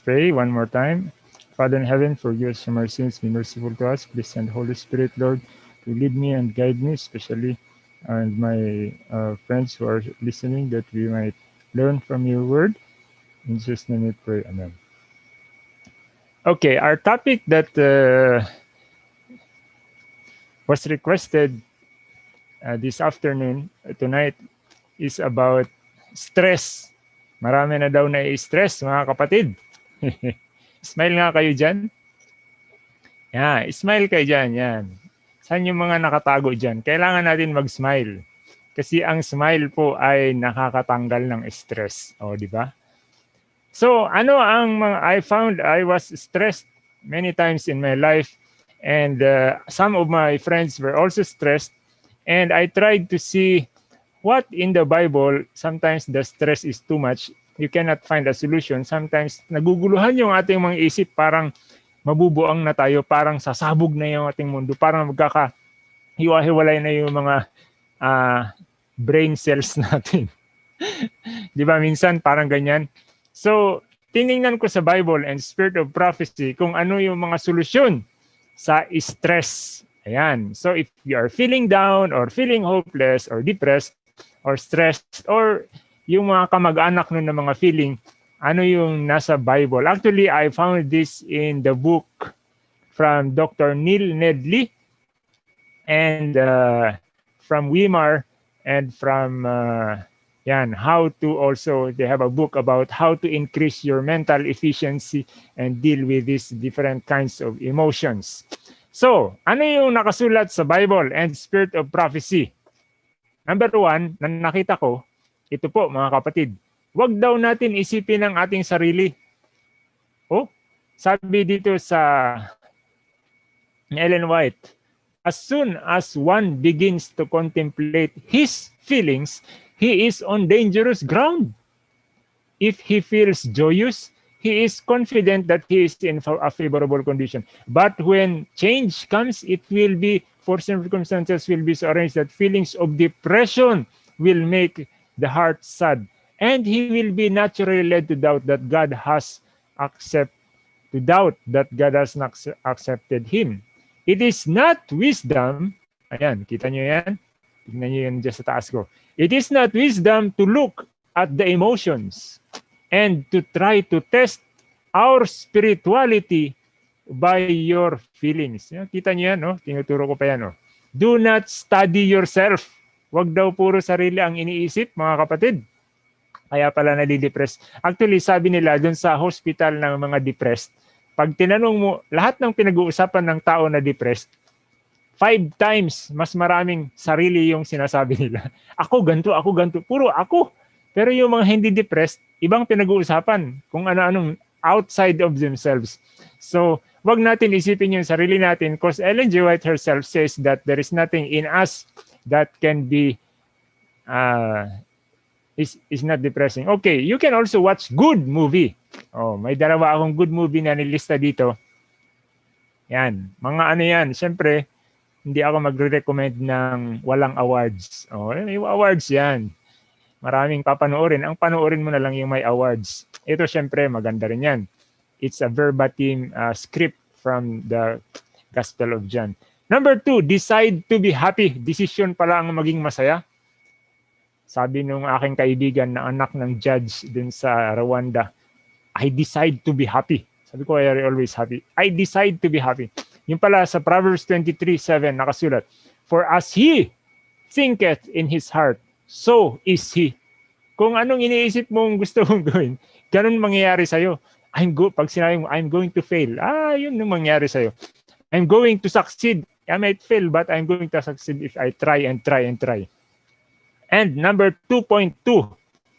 pray one more time. Father in heaven, forgive us from our sins, be merciful to us. Please send Holy Spirit, Lord, to lead me and guide me, especially and my uh, friends who are listening, that we might learn from your word. In Jesus' name we pray. Amen. Okay, our topic that uh, was requested uh, this afternoon, uh, tonight, is about stress. Marami na daw na stress mga kapatid. smile nga kayo dyan. Yeah, smile kayo dyan. Yan. Saan yung mga nakatago dyan? Kailangan natin mag-smile. Kasi ang smile po ay nakakatanggal ng stress. O, di ba? So, ano ang mga, I found I was stressed many times in my life and uh, some of my friends were also stressed and I tried to see what in the Bible, sometimes the stress is too much. You cannot find a solution. Sometimes naguguluhan yung ating mga isip parang mabubuang na tayo, parang sasabog na yung ating mundo, parang magkaka hiwa-hiwalay na yung mga uh, brain cells natin. Di ba? Minsan parang ganyan. So, tiningnan ko sa Bible and Spirit of Prophecy kung ano yung mga solusyon sa stress. Ayan. So, if you are feeling down or feeling hopeless or depressed or stressed or yung mga kamag-anak nun ng mga feeling, ano yung nasa Bible. Actually, I found this in the book from Dr. Neil Nedley and uh, from Weimar and from uh, yan, how to also, they have a book about how to increase your mental efficiency and deal with these different kinds of emotions. So, ano yung nakasulat sa Bible and Spirit of Prophecy? Number one, na nakita ko, ito po mga kapatid, Huwag daw natin isipin ang ating sarili. Oh, sabi dito sa Ellen White, as soon as one begins to contemplate his feelings, he is on dangerous ground. If he feels joyous, he is confident that he is in a favorable condition. But when change comes, it will be, for circumstances will be so arranged that feelings of depression will make the heart sad and he will be naturally led to doubt that God has accept to doubt that God has not accepted him. It is not wisdom, ayan, kita nyo yan? Tingnan nyo yan dyan sa taas ko. It is not wisdom to look at the emotions and to try to test our spirituality by your feelings. Kita nyo yan, no? Tinuturo ko pa yan, no? Do not study yourself. Huwag daw puro sarili ang iniisip, mga kapatid kaya pala nadidepress. Actually, sabi nila dun sa hospital ng mga depressed, pag tinanong mo, lahat ng pinag-uusapan ng tao na depressed, five times mas maraming sarili yung sinasabi nila. Ako ganto, ako ganto, puro ako. Pero yung mga hindi depressed, ibang pinag-uusapan kung ano-anong outside of themselves. So, wag natin isipin yung sarili natin because Ellen G. White herself says that there is nothing in us that can be uh, is is not depressing. Okay, you can also watch good movie. Oh, may dalawa akong good movie na nilista dito. Yan, mga ano yan. Siyempre, hindi ako magre-recommend ng walang awards. Oh, may awards yan. Maraming papanoorin. Ang panoorin mo na lang yung may awards. Ito siyempre, maganda rin yan. It's a verbatim uh, script from the Gospel of John. Number two, decide to be happy. Decision pala ang maging masaya. Sabi nung aking kaibigan na anak ng judge din sa Rwanda, I decide to be happy. Sabi ko, I are always happy. I decide to be happy. Yung pala sa Proverbs 23:7 nakasulat, For as he thinketh in his heart, so is he. Kung anong iniisip mong gusto mong gawin, ganun mangyayari sa'yo. I'm go pag sinabi mo, I'm going to fail, ah, yun yung mangyayari sa'yo. I'm going to succeed. I might fail, but I'm going to succeed if I try and try and try. And number 2.2,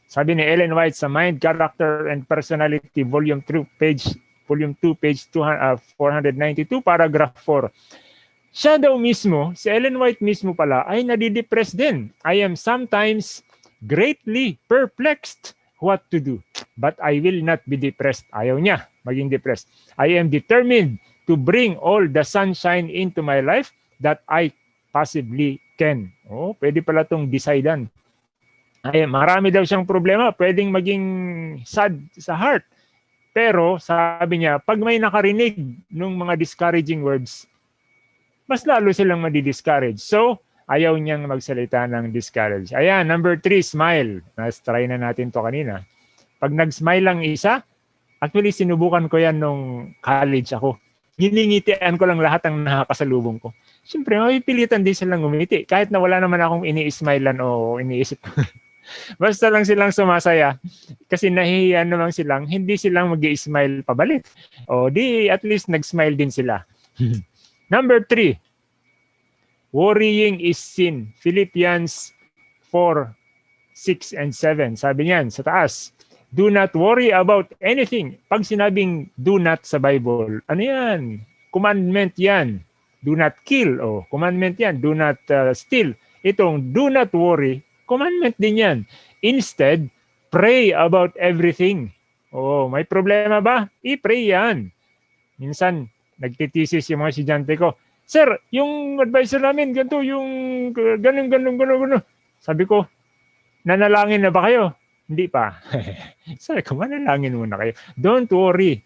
sabi ni Ellen White sa Mind, Character and Personality, Volume 2, page Volume 2, page 200, uh, 492, paragraph 4. Siya daw mismo, si Ellen White mismo pala, ay nadidepress din. I am sometimes greatly perplexed what to do. But I will not be depressed. Ayaw niya maging depressed. I am determined to bring all the sunshine into my life that I possibly can. Oh, pwede pala tong decidean. Ay, marami daw siyang problema, pwedeng maging sad sa heart. Pero sabi niya, pag may nakarinig ng mga discouraging words, mas lalo silang madi-discourage. So, ayaw niyang magsalita ng discourage. Ayan, number three, smile. Nas try na natin to kanina. Pag nag-smile lang isa, actually sinubukan ko yan nung college ako. Giningitian ko lang lahat ng nakakasalubong ko. Siyempre, mapipilitan din silang umiti. Kahit na wala naman akong ini-smilean o iniisip. Basta lang silang sumasaya. Kasi nahihiya naman silang, hindi silang mag smile pabalik. O di, at least nag-smile din sila. Number three, worrying is sin. Philippians 4, 6 and 7. Sabi niyan sa taas, do not worry about anything. Pag sinabing do not sa Bible, ano yan? Commandment yan. Do not kill. Oh, commandment yan. Do not uh, steal. Itong do not worry, commandment din yan. Instead, pray about everything. Oh, may problema ba? I-pray yan. Minsan, nagtitisis yung mga estudyante ko, Sir, yung advisor namin, ganito, yung ganun, ganun, ganun, ganun. Sabi ko, nanalangin na ba kayo? Hindi pa. Sabi ko, manalangin muna kayo. Don't worry.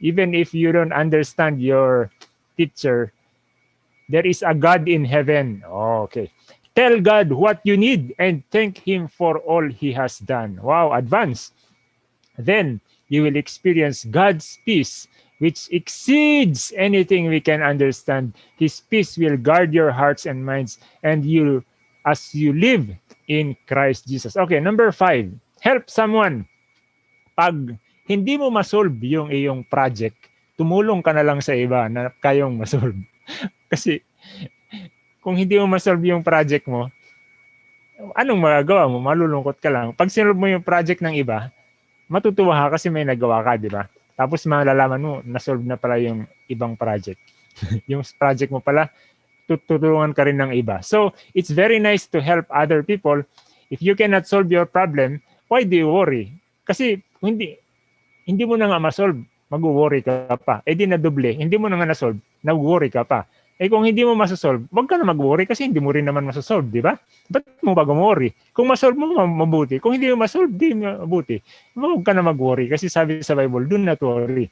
Even if you don't understand your teacher, there is a God in heaven. Oh, okay. Tell God what you need and thank Him for all He has done. Wow, advance. Then you will experience God's peace which exceeds anything we can understand. His peace will guard your hearts and minds and you as you live in Christ Jesus. Okay, number five, help someone. Pag hindi mo masolve yung iyong project, tumulong ka na lang sa iba na kayong masolve. Kasi kung hindi mo masolve yung project mo, anong magagawa mo? Malulungkot ka lang. Pag sinolve mo yung project ng iba, matutuwa ka kasi may nagawa ka, di ba? Tapos malalaman mo, na-solve na pala yung ibang project. yung project mo pala, tutulungan ka rin ng iba. So, it's very nice to help other people. If you cannot solve your problem, why do you worry? Kasi hindi hindi mo na nga ma-solve, mag-worry ka pa. Eh di na doble, hindi mo na nga na-solve, nag-worry ka pa. Eh kung hindi mo masasolve, wag ka na mag-worry kasi hindi mo rin naman masasolve, di ba? Ba't mo ba worry? Kung masolve mo, mabuti. Kung hindi mo masolve, di mabuti. Huwag ka na mag-worry kasi sabi sa Bible, do not worry.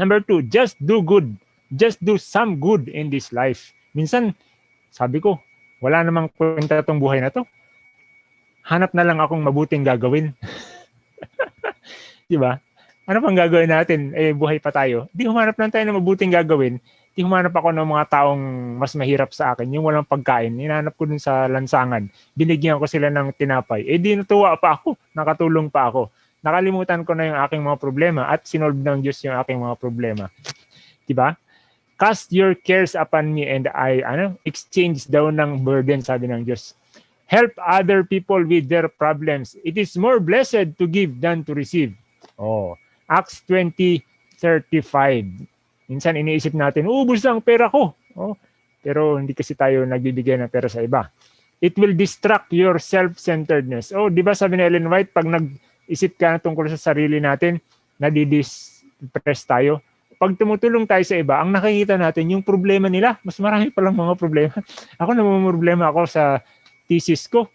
Number two, just do good. Just do some good in this life. Minsan, sabi ko, wala namang kwenta tong buhay na to. Hanap na lang akong mabuting gagawin. di ba? Ano pang gagawin natin? Eh, buhay pa tayo. Di humanap lang tayo ng mabuting gagawin di humanap ako ng mga taong mas mahirap sa akin, yung walang pagkain. Hinanap ko dun sa lansangan. Binigyan ko sila ng tinapay. Eh di natuwa pa ako, nakatulong pa ako. Nakalimutan ko na yung aking mga problema at sinolve ng Diyos yung aking mga problema. Diba? Cast your cares upon me and I, ano, exchange daw ng burden, sabi ng Diyos. Help other people with their problems. It is more blessed to give than to receive. Oh, Acts 20, 35. Minsan iniisip natin, ubus ang pera ko. Oh, pero hindi kasi tayo nagbibigay ng pera sa iba. It will distract your self-centeredness. Oh, di ba sabi ni Ellen White, pag nag-isip ka tungkol sa sarili natin, nadidistress tayo. Pag tumutulong tayo sa iba, ang nakikita natin yung problema nila. Mas marami palang mga problema. Ako problema ako sa thesis ko.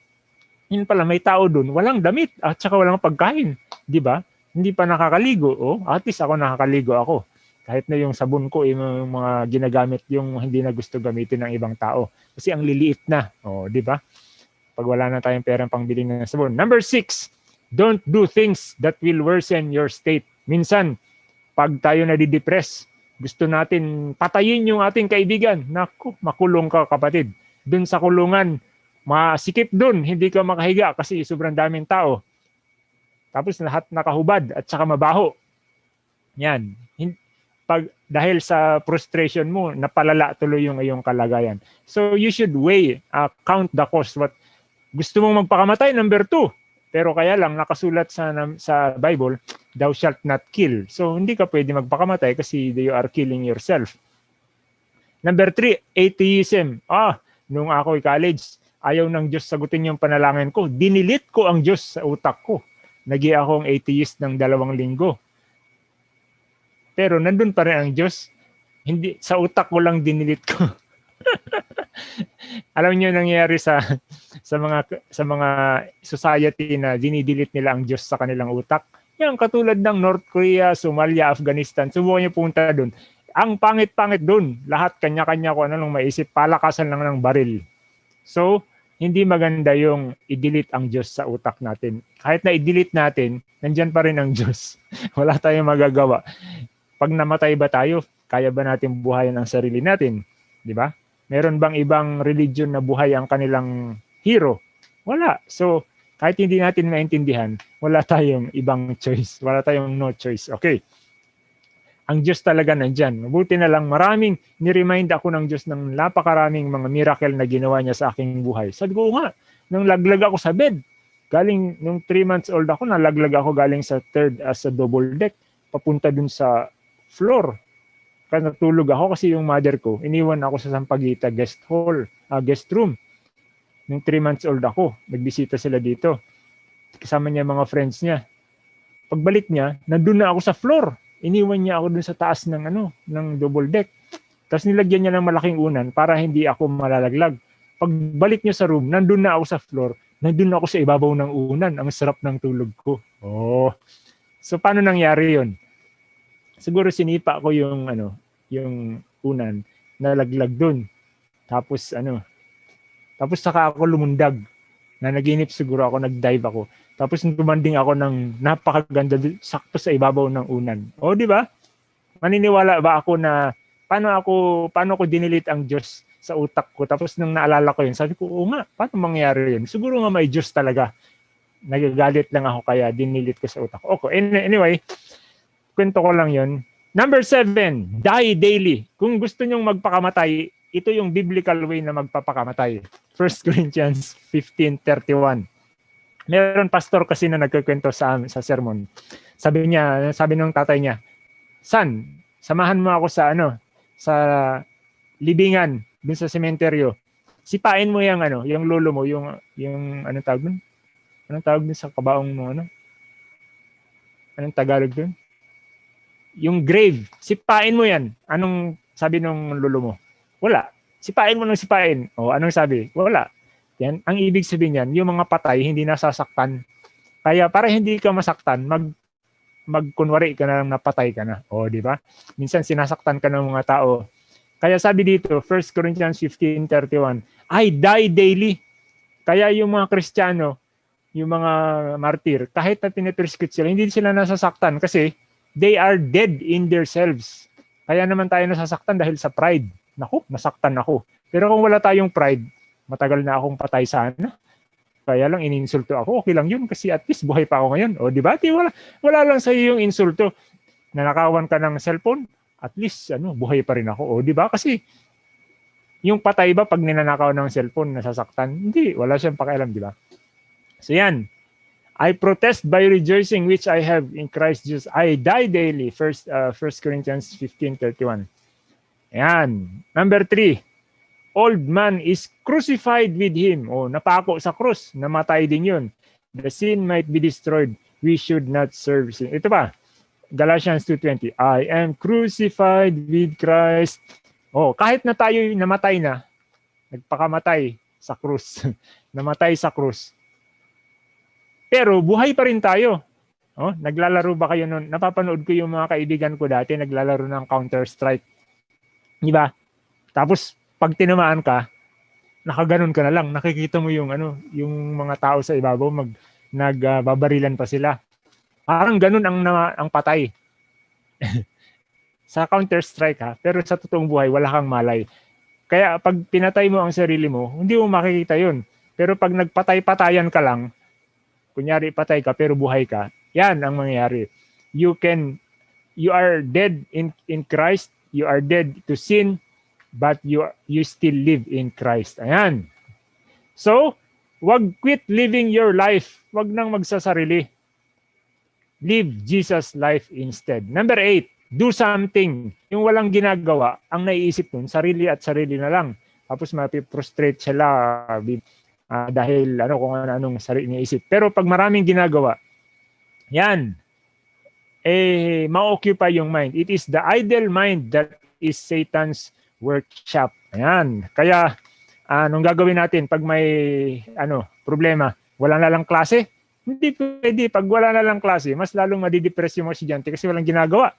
Yun pala, may tao doon, walang damit at saka walang pagkain. Di ba? Hindi pa nakakaligo. Oh, at least ako nakakaligo ako kahit na yung sabon ko, yung mga ginagamit yung hindi na gusto gamitin ng ibang tao. Kasi ang liliit na. Oh, di ba? Pag wala na tayong perang pangbili ng sabon. Number six, don't do things that will worsen your state. Minsan, pag tayo nadidepress, gusto natin patayin yung ating kaibigan. Naku, makulong ka kapatid. Doon sa kulungan, masikip doon, hindi ka makahiga kasi sobrang daming tao. Tapos lahat nakahubad at saka mabaho. Yan pag dahil sa frustration mo, napalala tuloy yung iyong kalagayan. So you should weigh, uh, count the cost. What gusto mong magpakamatay number two. Pero kaya lang nakasulat sa sa Bible, thou shalt not kill. So hindi ka pwede magpakamatay kasi you are killing yourself. Number three, atheism. Ah, nung ako college, ayaw ng Diyos sagutin yung panalangin ko. Dinilit ko ang Diyos sa utak ko. Nagi akong atheist ng dalawang linggo pero nandun pa rin ang Diyos. Hindi, sa utak ko lang dinilit ko. Alam niyo nangyayari sa sa mga sa mga society na dinidelete nila ang Diyos sa kanilang utak. Yan, katulad ng North Korea, Somalia, Afghanistan, subukan niyo punta doon. Ang pangit-pangit doon, lahat kanya-kanya ko ano nung maisip, palakasan lang ng baril. So, hindi maganda yung i-delete ang Diyos sa utak natin. Kahit na i-delete natin, nandyan pa rin ang Diyos. Wala tayong magagawa. Pag namatay ba tayo, kaya ba natin buhayin ang sarili natin? Di ba? Meron bang ibang religion na buhay ang kanilang hero? Wala. So, kahit hindi natin maintindihan, wala tayong ibang choice. Wala tayong no choice. Okay. Ang Diyos talaga nandyan. Mabuti na lang maraming ni-remind ako ng Diyos ng napakaraming mga miracle na ginawa niya sa aking buhay. Sabi ko nga, nung laglag ako sa bed, galing nung 3 months old ako, nalaglag ako galing sa third as a double deck, papunta dun sa floor. Kaya natulog ako kasi yung mother ko, iniwan ako sa Sampaguita guest hall, uh, guest room. Nung 3 months old ako, nagbisita sila dito. Kasama niya mga friends niya. Pagbalik niya, nandun na ako sa floor iniwan niya ako dun sa taas ng ano, ng double deck. Tapos nilagyan niya ng malaking unan para hindi ako malalaglag. Pagbalik niya sa room, nandun na ako sa floor, nandun na ako sa ibabaw ng unan. Ang sarap ng tulog ko. Oh. So paano nangyari 'yon? Siguro sinipa ko yung ano, yung unan, nalaglag dun. Tapos ano, tapos saka ako lumundag. Na naginip siguro ako, nag-dive ako. Tapos tumanding ako ng napakaganda sakto sa ibabaw ng unan. O di ba? Maniniwala ba ako na paano ako paano ko dinilit ang Diyos sa utak ko? Tapos nung naalala ko yun, sabi ko, oo nga, paano mangyari yun? Siguro nga may Diyos talaga. Nagagalit lang ako kaya dinilit ko sa utak ko. Okay, anyway, kwento ko lang yun. Number seven, die daily. Kung gusto nyong magpakamatay, ito yung biblical way na magpapakamatay. 1 Corinthians 15.31 meron pastor kasi na nagkukwento sa sa sermon. Sabi niya, sabi ng tatay niya, "Son, samahan mo ako sa ano, sa libingan dun sa sementeryo. Sipain mo yung ano, yung lolo mo, yung yung anong tawag dun? Anong tawag dun sa kabaong mo ano? Anong Tagalog dun? Yung grave. Sipain mo yan. Anong sabi ng lolo mo? Wala. Sipain mo ng sipain. O anong sabi? Wala yan, ang ibig sabihin niyan, yung mga patay hindi nasasaktan. Kaya para hindi ka masaktan, mag magkunwari ka na lang napatay ka na. O, di ba? Minsan sinasaktan ka ng mga tao. Kaya sabi dito, 1 Corinthians 15:31, I die daily. Kaya yung mga Kristiyano, yung mga martir, kahit na pinipersecute sila, hindi sila nasasaktan kasi they are dead in themselves. Kaya naman tayo nasasaktan dahil sa pride. Naku, nasaktan ako. Pero kung wala tayong pride, matagal na akong patay sana. Kaya lang ininsulto ako, okay lang yun kasi at least buhay pa ako ngayon. O di ba? Wala, wala lang sa iyo yung insulto. Nanakawan ka ng cellphone, at least ano, buhay pa rin ako. O di ba? Kasi yung patay ba pag ninanakaw ng cellphone, nasasaktan? Hindi, wala siyang pakialam, di ba? So yan. I protest by rejoicing which I have in Christ Jesus. I die daily. First, uh, 1 Corinthians 15.31. Yan. Number three, old man is crucified with him. O, napako sa krus, namatay din yun. The sin might be destroyed. We should not serve sin. Ito pa, Galatians 2.20, I am crucified with Christ. Oh, kahit na tayo namatay na, nagpakamatay sa krus, namatay sa krus. Pero buhay pa rin tayo. Oh, naglalaro ba kayo noon? Napapanood ko yung mga kaibigan ko dati naglalaro ng Counter-Strike. Di ba? Tapos pag tinamaan ka, nakaganon ka na lang, nakikita mo yung ano, yung mga tao sa ibabaw mag nagbabarilan uh, pa sila. Parang ganun ang na, ang patay. sa Counter Strike ha, pero sa totoong buhay wala kang malay. Kaya pag pinatay mo ang sarili mo, hindi mo makikita 'yun. Pero pag nagpatay-patayan ka lang, kunyari patay ka pero buhay ka, 'yan ang mangyayari. You can you are dead in in Christ, you are dead to sin, but you you still live in Christ. Ayan. So, wag quit living your life. Wag nang magsasarili. Live Jesus life instead. Number eight, do something. Yung walang ginagawa, ang naiisip nun, sarili at sarili na lang. Tapos mapiprostrate sila uh, dahil ano kung ano, anong sarili niya isip. Pero pag maraming ginagawa, yan, eh, ma-occupy yung mind. It is the idle mind that is Satan's workshop. Ayan. Kaya, anong gagawin natin pag may ano problema? Wala na lang klase? Hindi pwede. Pag wala na lang klase, mas lalong madidepress yung mga estudyante kasi walang ginagawa.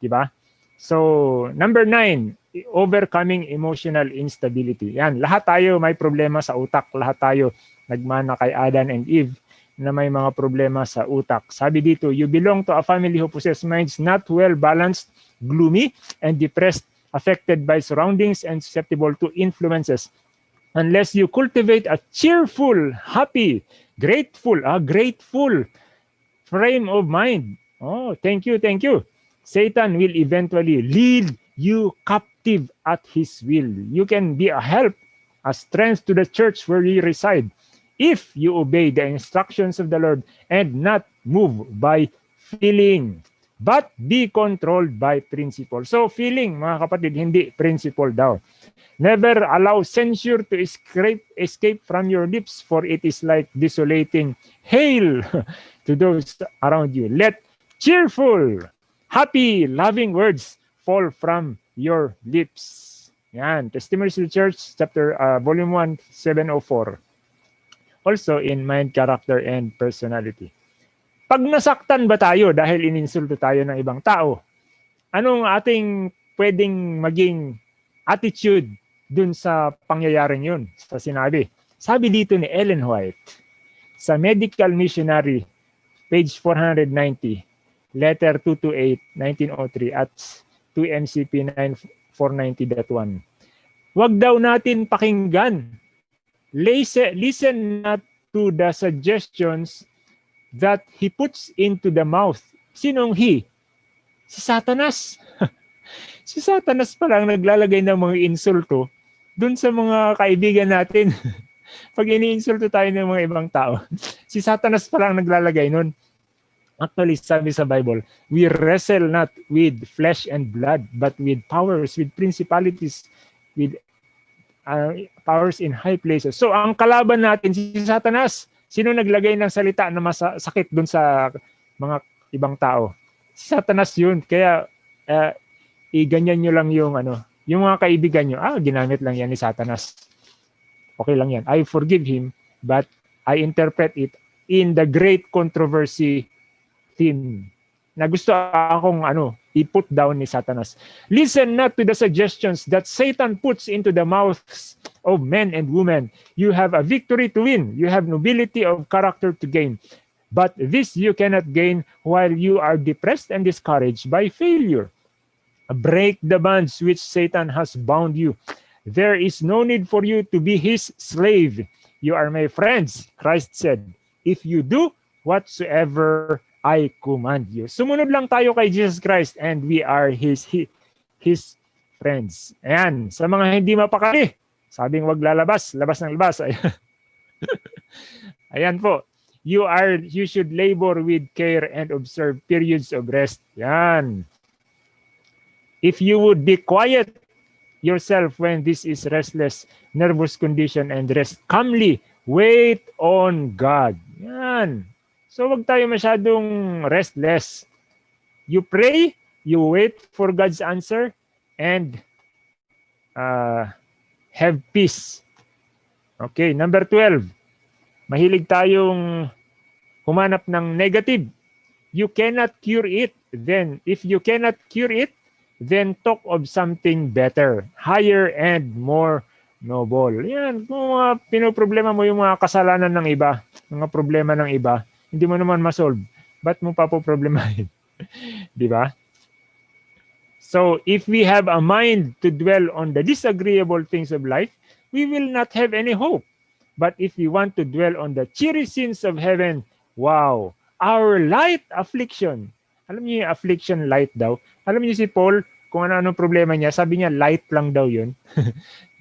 Di ba? So, number nine, overcoming emotional instability. Yan, lahat tayo may problema sa utak. Lahat tayo nagmana kay Adam and Eve na may mga problema sa utak. Sabi dito, you belong to a family who possess minds not well balanced, gloomy, and depressed, affected by surroundings and susceptible to influences. Unless you cultivate a cheerful, happy, grateful, a grateful frame of mind. Oh, thank you, thank you. Satan will eventually lead you captive at his will. You can be a help, a strength to the church where you reside if you obey the instructions of the Lord and not move by feeling, but be controlled by principle. So feeling, mga kapatid, hindi principle daw. Never allow censure to escape, escape from your lips, for it is like desolating hail to those around you. Let cheerful, happy, loving words fall from your lips. Yan, Testimonies to the Church, chapter, uh, volume 1, 704. Also in mind, character, and personality. Pag nasaktan ba tayo dahil ininsulto tayo ng ibang tao, anong ating pwedeng maging attitude dun sa pangyayaring yun, sa sinabi. Sabi dito ni Ellen White, sa Medical Missionary, page 490, letter 228, 1903 at 2 MCP 9490.1. Huwag daw natin pakinggan. Listen not to the suggestions that he puts into the mouth. Sinong he? Si Satanas. si Satanas pa lang naglalagay ng mga insulto dun sa mga kaibigan natin. Pag iniinsulto tayo ng mga ibang tao, si Satanas pa lang naglalagay nun. Actually, sabi sa Bible, we wrestle not with flesh and blood, but with powers, with principalities, with uh, powers in high places. So, ang kalaban natin, si Satanas. Sino naglagay ng salita na masakit dun sa mga ibang tao? Si Satanas yun. Kaya, uh, i-ganyan nyo lang yung ano, yung mga kaibigan nyo, ah, ginamit lang yan ni Satanas. Okay lang yan. I forgive him, but I interpret it in the great controversy theme na gusto akong ano, i-put down ni Satanas. Listen not to the suggestions that Satan puts into the mouths of men and women. You have a victory to win. You have nobility of character to gain. But this you cannot gain while you are depressed and discouraged by failure. Break the bonds which Satan has bound you. There is no need for you to be his slave. You are my friends, Christ said. If you do whatsoever I command you. Sumunod lang tayo kay Jesus Christ and we are his his, his friends. Ayan, sa mga hindi mapakali, sabing wag lalabas, labas ng labas. Ayan, po. You are you should labor with care and observe periods of rest. Yan. If you would be quiet yourself when this is restless, nervous condition, and rest calmly, wait on God. Yan. So wag tayo masyadong restless. You pray, you wait for God's answer, and uh, have peace. Okay, number 12. Mahilig tayong humanap ng negative. You cannot cure it. Then, if you cannot cure it, then talk of something better, higher and more noble. Yan, kung mga pinoproblema mo yung mga kasalanan ng iba, mga problema ng iba, hindi mo naman masolve. Ba't mo pa po problemahin? Di ba? So, if we have a mind to dwell on the disagreeable things of life, we will not have any hope. But if we want to dwell on the cheery scenes of heaven, wow, our light affliction, alam niyo yung affliction light daw. Alam niyo si Paul, kung ano-ano problema niya, sabi niya light lang daw yun.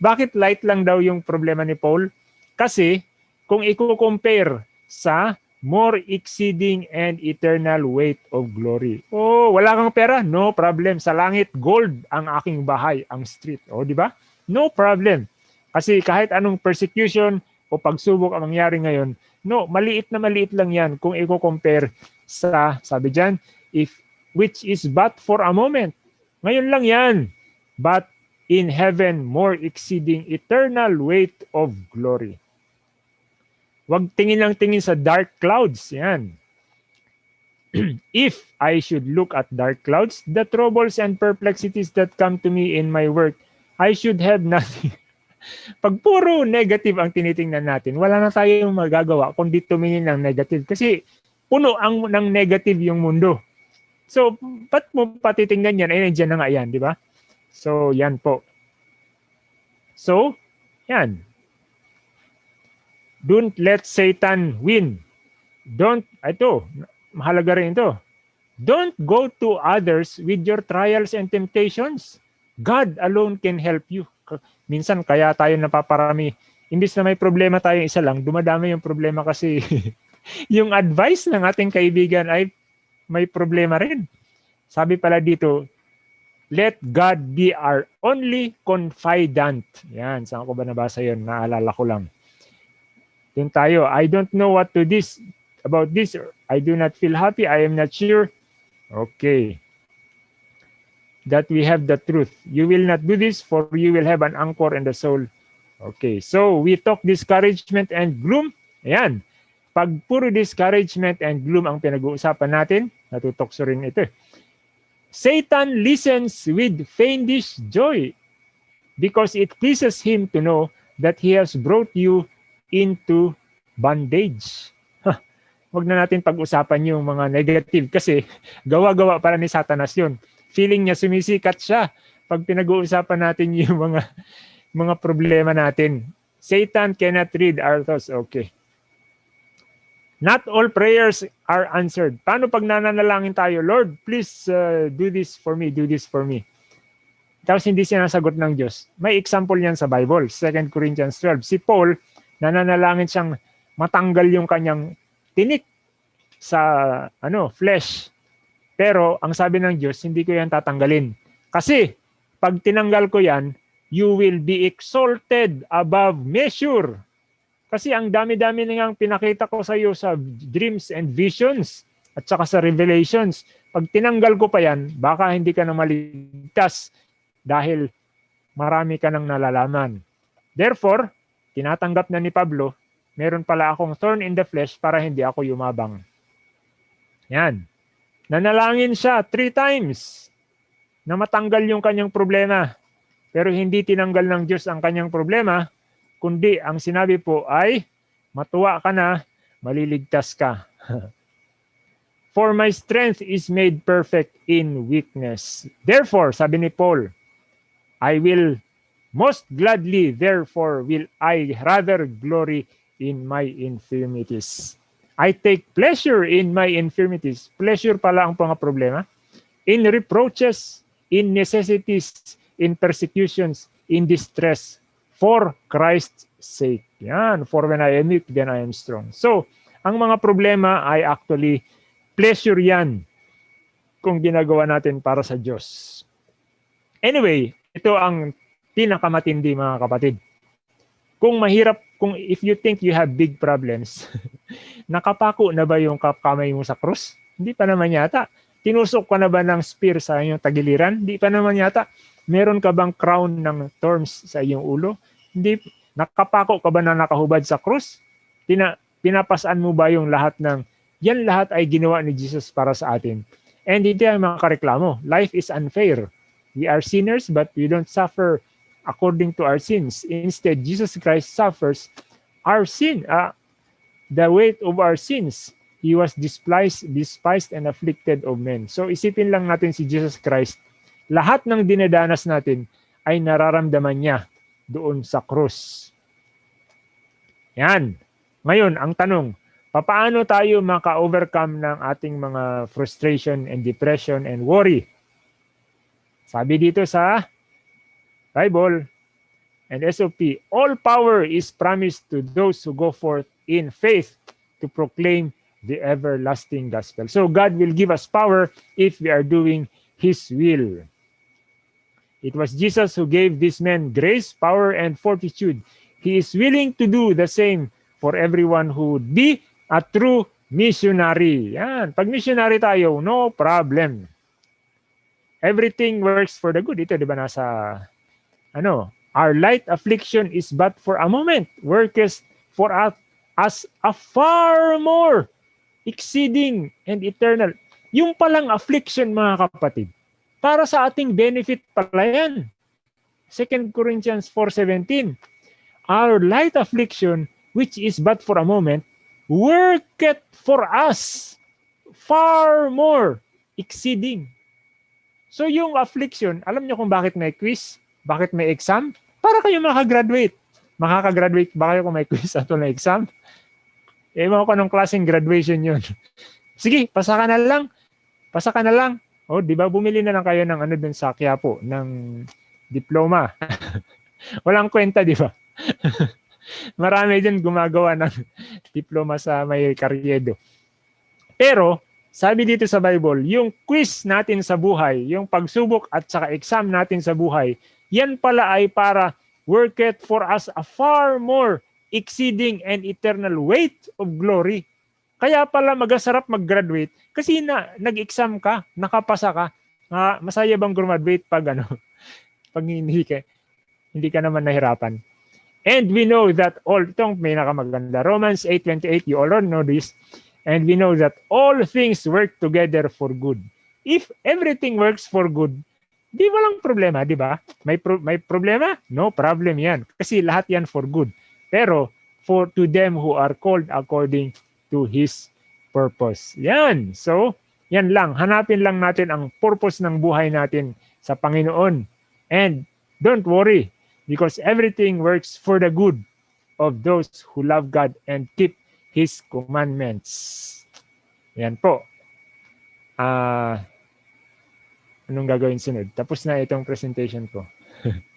Bakit light lang daw yung problema ni Paul? Kasi kung i-compare sa more exceeding and eternal weight of glory. Oh, wala kang pera? No problem. Sa langit, gold ang aking bahay, ang street. Oh, di ba? No problem. Kasi kahit anong persecution o pagsubok ang mangyari ngayon, no, maliit na maliit lang yan kung i-compare sa, sabi dyan, if which is but for a moment. Ngayon lang yan. But in heaven more exceeding eternal weight of glory. Huwag tingin lang tingin sa dark clouds. Yan. if I should look at dark clouds, the troubles and perplexities that come to me in my work, I should have nothing. Pag puro negative ang tinitingnan natin, wala na tayong magagawa kundi tumingin ng negative. Kasi puno ang ng negative yung mundo. So, ba't mo patitingnan yan? Ay, nandiyan na nga yan, di ba? So, yan po. So, yan. Don't let Satan win. Don't, ito, mahalaga rin ito. Don't go to others with your trials and temptations. God alone can help you. Minsan kaya tayo napaparami. Imbis na may problema tayo isa lang, dumadami yung problema kasi yung advice ng ating kaibigan ay may problema rin. Sabi pala dito, let God be our only confidant. Yan, saan ko ba nabasa yun? Naalala ko lang. Yun tayo. I don't know what to this about this. I do not feel happy. I am not sure. Okay. That we have the truth. You will not do this for you will have an anchor in the soul. Okay. So we talk discouragement and gloom. Ayan. Pag puro discouragement and gloom ang pinag-uusapan natin, natutokso rin ito. Satan listens with fiendish joy because it pleases him to know that he has brought you into bondage. Huwag na natin pag-usapan yung mga negative kasi gawa-gawa para ni Satanas yun. Feeling niya sumisikat siya pag pinag-uusapan natin yung mga mga problema natin. Satan cannot read our thoughts. Okay. Not all prayers are answered. Paano pag nananalangin tayo, Lord, please uh, do this for me, do this for me. Tapos hindi sinasagot ng Diyos. May example niyan sa Bible, 2 Corinthians 12. Si Paul, nananalangin siyang matanggal yung kanyang tinik sa ano flesh. Pero ang sabi ng Diyos, hindi ko yan tatanggalin. Kasi pag tinanggal ko yan, you will be exalted above measure. Kasi ang dami-dami nang pinakita ko sa iyo sa dreams and visions at saka sa revelations. Pag tinanggal ko pa yan, baka hindi ka na maligtas dahil marami ka nang nalalaman. Therefore, tinatanggap na ni Pablo, meron pala akong thorn in the flesh para hindi ako yumabang. Yan. Nanalangin siya three times na matanggal yung kanyang problema. Pero hindi tinanggal ng Diyos ang kanyang problema, kundi ang sinabi po ay, matuwa ka na, maliligtas ka. For my strength is made perfect in weakness. Therefore, sabi ni Paul, I will Most gladly, therefore, will I rather glory in my infirmities. I take pleasure in my infirmities. Pleasure pala ang mga problema. In reproaches, in necessities, in persecutions, in distress, for Christ's sake. Yan, for when I am weak, then I am strong. So, ang mga problema ay actually pleasure yan kung ginagawa natin para sa Diyos. Anyway, ito ang pinakamatindi mga kapatid. Kung mahirap, kung if you think you have big problems, nakapako na ba yung kamay mo sa krus? Hindi pa naman yata. Tinusok ka na ba ng spear sa iyong tagiliran? Hindi pa naman yata. Meron ka bang crown ng thorns sa iyong ulo? Hindi. Nakapako ka ba na nakahubad sa krus? Pina, pinapasaan mo ba yung lahat ng, yan lahat ay ginawa ni Jesus para sa atin. And hindi tayo makareklamo. Life is unfair. We are sinners but we don't suffer according to our sins. Instead, Jesus Christ suffers our sin, uh, the weight of our sins. He was despised, despised and afflicted of men. So isipin lang natin si Jesus Christ. Lahat ng dinadanas natin ay nararamdaman niya doon sa krus. Yan. Ngayon, ang tanong, paano tayo maka-overcome ng ating mga frustration and depression and worry? Sabi dito sa Bible, and SOP, all power is promised to those who go forth in faith to proclaim the everlasting gospel. So God will give us power if we are doing His will. It was Jesus who gave these men grace, power, and fortitude. He is willing to do the same for everyone who would be a true missionary. Yan. Pag missionary tayo, no problem. Everything works for the good. Ito, di ba, nasa ano, our light affliction is but for a moment, worketh for us as a far more exceeding and eternal. Yung palang affliction, mga kapatid, para sa ating benefit pala yan. 2 Corinthians 4.17 Our light affliction, which is but for a moment, worketh for us far more exceeding. So yung affliction, alam niyo kung bakit may quiz? Bakit may exam? Para kayo makagraduate. Makakagraduate ba kayo kung may quiz at may exam? Ewan ko anong klaseng graduation yun. Sige, pasa ka na lang. Pasa ka na lang. O, oh, di ba bumili na lang kayo ng ano dun sa Quiapo, ng diploma. Walang kwenta, di ba? Marami din gumagawa ng diploma sa may karyedo. Pero, sabi dito sa Bible, yung quiz natin sa buhay, yung pagsubok at saka exam natin sa buhay, yan pala ay para work it for us a far more exceeding and eternal weight of glory. Kaya pala magasarap mag-graduate kasi na nag-exam ka, nakapasa ka. Uh, masaya bang graduate pag ano? pag hindi ka hindi ka naman nahirapan. And we know that all itong may nakamaganda. Romans 8:28, you all know this. And we know that all things work together for good. If everything works for good, di walang problema, di ba? May pro- may problema? No problem 'yan. Kasi lahat 'yan for good. Pero for to them who are called according to his purpose. Yan. So, yan lang. Hanapin lang natin ang purpose ng buhay natin sa Panginoon. And don't worry because everything works for the good of those who love God and keep His commandments. Yan po. Ah, uh, anong gagawin sunod? Tapos na itong presentation ko.